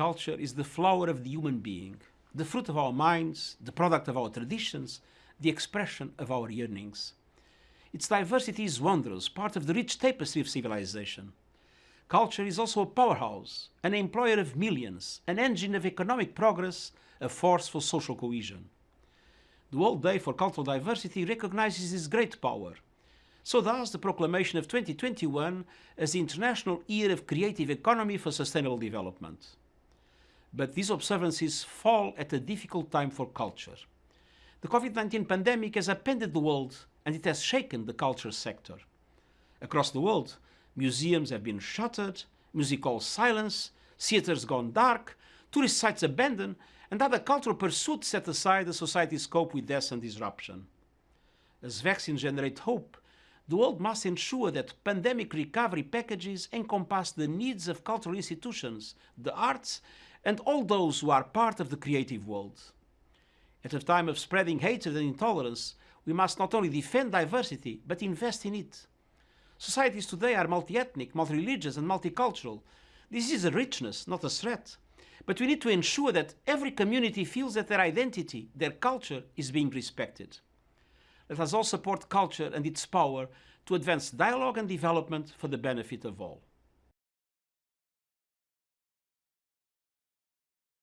Culture is the flower of the human being, the fruit of our minds, the product of our traditions, the expression of our yearnings. Its diversity is wondrous, part of the rich tapestry of civilization. Culture is also a powerhouse, an employer of millions, an engine of economic progress, a force for social cohesion. The World Day for Cultural Diversity recognizes this great power. So does the proclamation of 2021 as the International Year of Creative Economy for Sustainable Development. But these observances fall at a difficult time for culture. The COVID-19 pandemic has upended the world and it has shaken the culture sector. Across the world, museums have been shuttered, music halls silenced, theatres gone dark, tourist sites abandoned, and other cultural pursuits set aside as societies cope with death and disruption. As vaccines generate hope, the world must ensure that pandemic recovery packages encompass the needs of cultural institutions, the arts, and all those who are part of the creative world. At a time of spreading hatred and intolerance, we must not only defend diversity, but invest in it. Societies today are multi-ethnic, multi-religious and multicultural. This is a richness, not a threat. But we need to ensure that every community feels that their identity, their culture is being respected. Let us all support culture and its power to advance dialogue and development for the benefit of all.